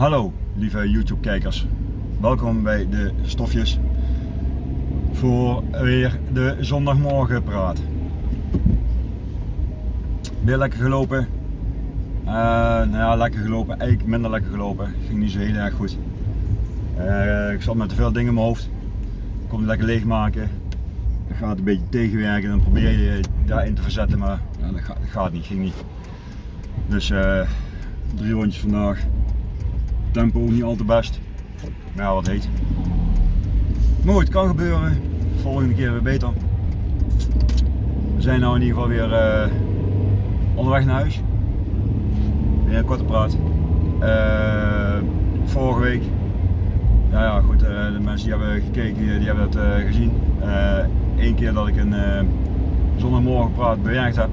Hallo lieve YouTube kijkers, welkom bij de stofjes voor weer de zondagmorgen praat. Weer lekker gelopen, uh, nou ja lekker gelopen, eigenlijk minder lekker gelopen, ging niet zo heel erg goed. Uh, ik zat met te veel dingen in mijn hoofd, ik kon het lekker leegmaken, dat gaat een beetje tegenwerken, dan probeer je daarin te verzetten, maar ja, dat, gaat, gaat, niet, ging niet. Dus uh, drie rondjes vandaag, tempo niet al te best. Maar ja, wat heet. Goed, het kan gebeuren. Volgende keer weer beter. We zijn nou in ieder geval weer uh, onderweg naar huis. Weer een korte praat. Uh, vorige week. Nou ja, goed, uh, de mensen die hebben gekeken, die hebben het gezien. Eén keer dat ik een zondagmorgen praat bewerkt heb.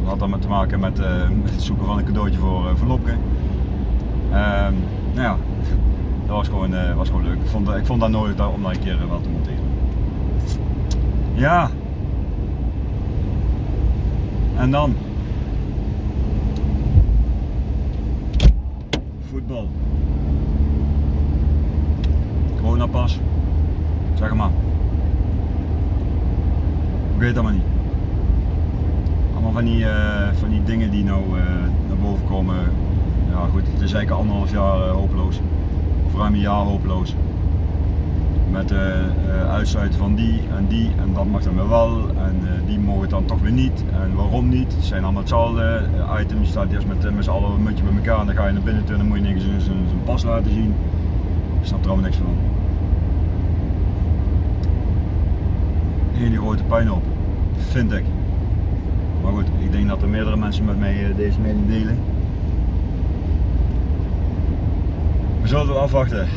Dat had dan te maken met, met het zoeken van een cadeautje voor, voor Lopke. Ehm, nou ja, dat was gewoon, uh, was gewoon leuk. Ik vond, ik vond dat nodig om daar een keer wat te monteren. Ja. En dan. Voetbal. Corona pas. Zeg maar. Ik weet dat maar niet. Allemaal van die, uh, van die dingen die nou naar boven komen ja goed, het is eigenlijk anderhalf jaar uh, hopeloos. Of ruim een jaar hopeloos. Met uh, uh, uitsluiten van die en die en dat mag dan weer wel en die mogen het dan toch weer niet en waarom niet. Het zijn allemaal hetzelfde items, je staat eerst met, met z'n allen een muntje bij elkaar en dan ga je naar binnen toe en dan moet je niks zijn pas laten zien. Ik snap er allemaal niks van. Hele grote pijn op, vind ik. Maar goed, ik denk dat er meerdere mensen met mij deze mening delen. We zullen we afwachten.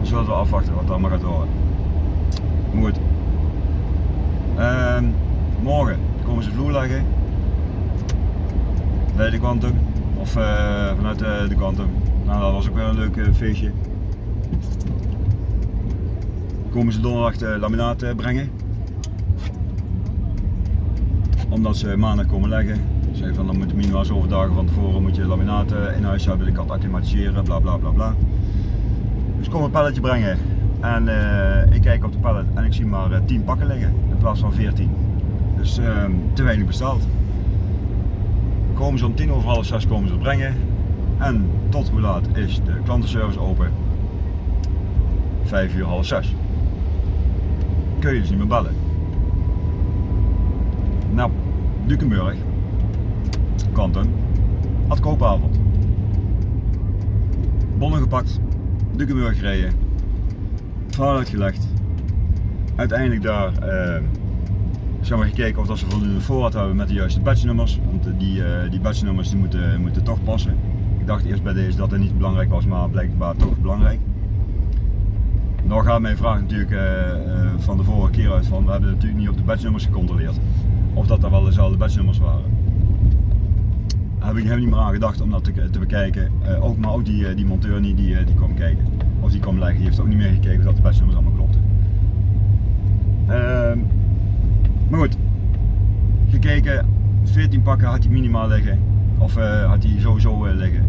We zullen we afwachten wat allemaal gaat worden. Goed. Uh, morgen komen ze vloer leggen. Bij de Quantum. Of uh, vanuit de, de Quantum. Nou, dat was ook weer een leuk uh, feestje. Komen ze donderdag de laminaat brengen. Omdat ze maandag komen leggen. Zeg van dan moet je minimaal zoveel dagen van tevoren moet je laminaten in huis hebben, ik kan het acclimatiseren, bla bla bla bla. Dus kom een palletje brengen en uh, ik kijk op de pallet en ik zie maar uh, 10 pakken liggen in plaats van 14. Dus uh, te weinig besteld. Komen ze om 10 over half 6 komen ze brengen en tot hoe laat is de klantenservice open? 5 uur half 6. Kun je dus niet meer bellen. Nou, Dukenburg kanten. Had koopavond. Bonnen gepakt, Dukenburg gereden, verhaal uitgelegd. Uiteindelijk daar uh, zeg maar gekeken of dat ze voldoende voorraad hebben met de juiste batchnummers. Want die, uh, die batchnummers die moeten, moeten toch passen. Ik dacht eerst bij deze dat het niet belangrijk was, maar blijkbaar toch belangrijk. Dan gaat mijn vraag natuurlijk uh, van de vorige keer uit van we hebben natuurlijk niet op de batchnummers gecontroleerd. Of dat er wel dezelfde batchnummers waren heb ik helemaal niet meer aan gedacht om dat te, te bekijken. Uh, ook, maar ook die, eh, die monteur niet, die, uh, die kwam kijken. Of die kwam leggen, die heeft ook niet meer gekeken of dat de bestnummers allemaal klopten. Uh, maar goed, gekeken, 14 pakken had hij minimaal liggen. Of had hij sowieso liggen.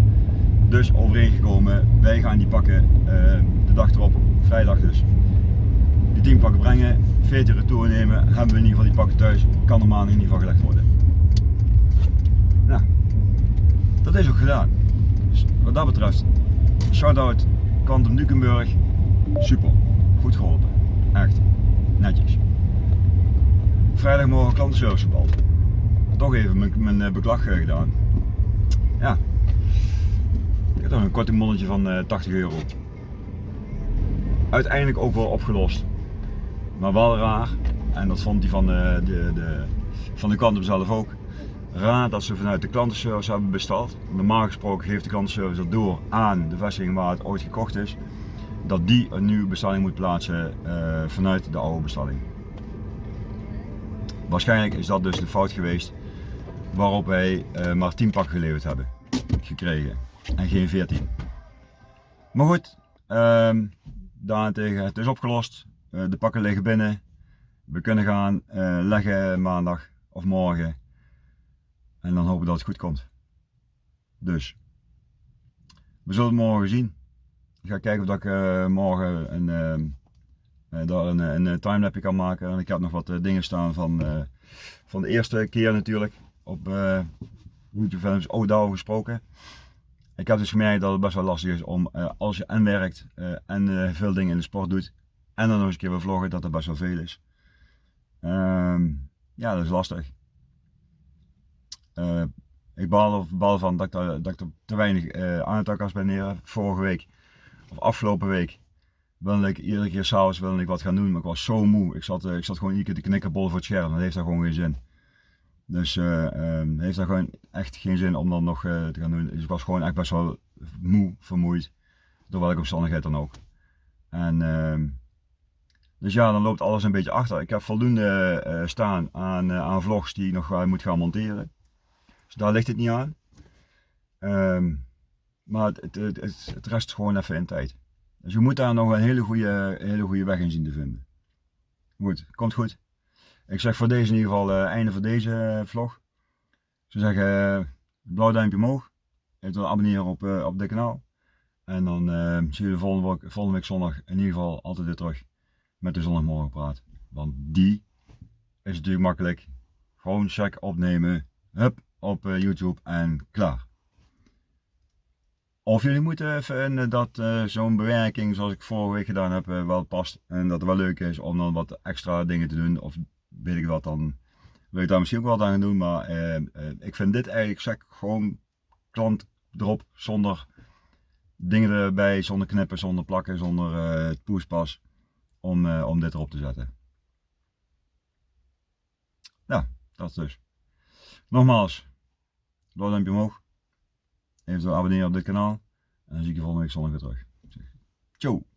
Dus overeengekomen, wij gaan die pakken de dag erop, vrijdag dus. Die 10 pakken brengen, 14 retour nemen, hebben we in ieder geval die pakken thuis, kan maandag in ieder geval gelegd worden. Nou, dat is ook gedaan. Dus wat dat betreft, shout-out Quantum Dukenburg, super, goed geholpen, echt, netjes. Vrijdagmorgen klantenservice gebald. Toch even mijn, mijn eh, beklag eh, gedaan. Ja, ik heb toch een kortingbonnetje van 80 eh, euro. Uiteindelijk ook wel opgelost, maar wel raar. En dat vond hij van de, de, de, van de zelf ook raad dat ze vanuit de klantenservice hebben besteld. Normaal gesproken geeft de klantenservice dat door aan de vestiging waar het ooit gekocht is. Dat die een nieuwe bestelling moet plaatsen uh, vanuit de oude bestelling. Waarschijnlijk is dat dus de fout geweest waarop wij uh, maar 10 pakken geleverd hebben gekregen en geen 14. Maar goed, uh, daarentegen het is opgelost. Uh, de pakken liggen binnen. We kunnen gaan leggen maandag of morgen. En dan hopen dat het goed komt. Dus, we zullen het morgen zien. Ik ga kijken of ik uh, morgen een, uh, daar een, een timelapje kan maken. En ik heb nog wat dingen staan van, van de eerste keer natuurlijk op YouTube films ook gesproken. Ik heb dus gemerkt dat het best wel lastig is om als je en werkt en veel dingen in de sport doet en dan nog eens een keer wil vloggen dat er best wel veel is. Um, ja, dat is lastig. Uh, ik baal, baal van dat ik, dat er te weinig uh, aan het was neer. Vorige week, of afgelopen week, wilde ik iedere keer s'avonds wilde ik wat gaan doen, maar ik was zo moe. Ik zat, uh, ik zat gewoon iedere keer te knikkenbollen voor het scherm, dat heeft daar gewoon geen zin. Dus um, heeft daar gewoon echt geen zin om dan nog te gaan doen. Dus ik was gewoon echt best wel moe, vermoeid, door welke omstandigheid dan ook. En ehm, dus ja, dan loopt alles een beetje achter. Ik heb voldoende staan aan, aan vlogs die ik nog moet gaan monteren. Dus daar ligt het niet aan. Um, maar het, het, het, rest gewoon even in tijd. Dus je moet daar nog een hele goede, hele goede weg in zien te vinden. Goed, komt goed. Ik zeg voor deze in ieder geval einde van deze vlog. Ik zou zeggen, blauw duimpje omhoog. Eventueel abonneren op, op dit kanaal. En dan zien de volgende week, volgende week zondag in ieder geval altijd weer terug met de zondagmorgen praat. Want die is natuurlijk makkelijk. Gewoon check opnemen. Hup, op uh, YouTube en klaar. Of jullie moeten vinden dat uh, zo'n bewerking zoals ik vorige week gedaan heb wel past. En dat het wel leuk is om dan wat extra dingen te doen. Of weet ik wat dan. Wil ik daar misschien ook wat aan doen. Maar ik vind dit eigenlijk zeg gewoon klant erop. Zonder dingen erbij. Zonder knippen, zonder plakken, zonder poespas om, om dit erop te zetten. Nou, dat dus. Nogmaals, door duimpje omhoog. Even abonneren op dit kanaal. En dan zie ik je volgende week zondag weer terug. Ciao.